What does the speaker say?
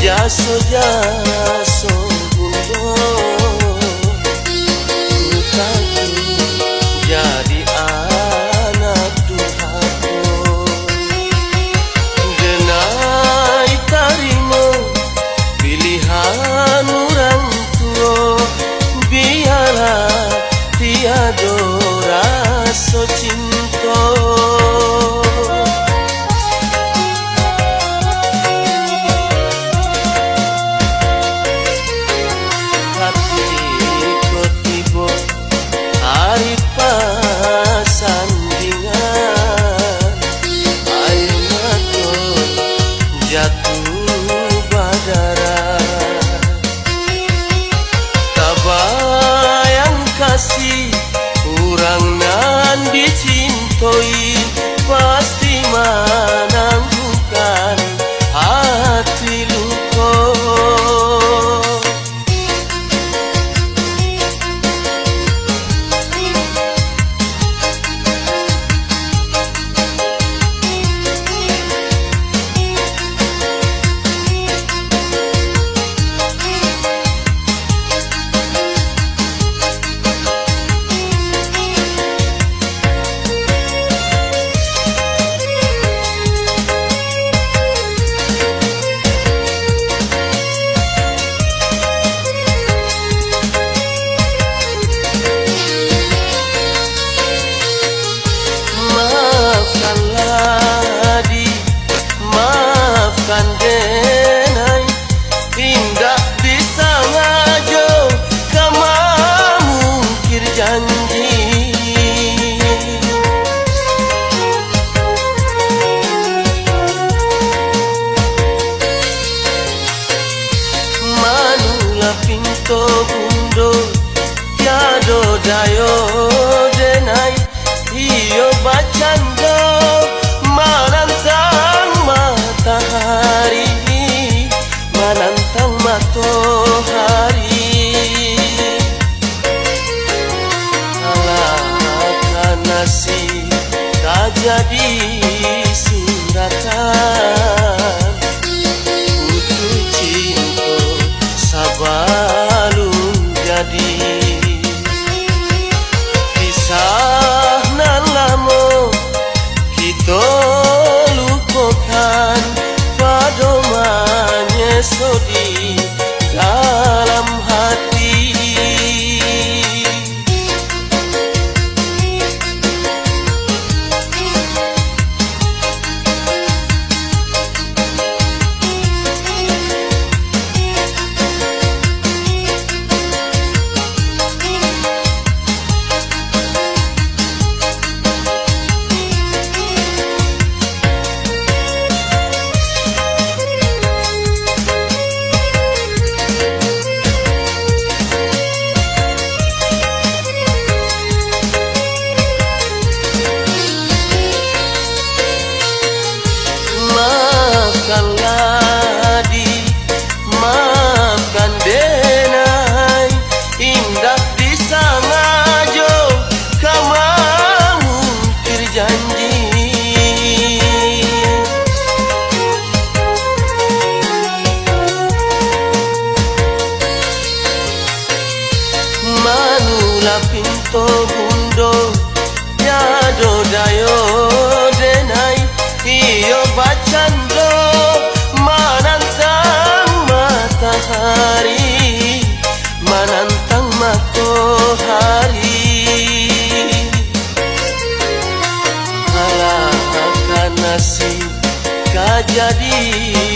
γεια σου, γεια kasih. Kurang nan dicintoi pasti menangguhkan to bundo Tiado dayo denai Iyo bacando Menantang matahari Menantang matahari Alah nasi Tak jadi gundo nyado dayo denai iyo bacando manantang matahari manantang matahari. Halah nasi kajadi.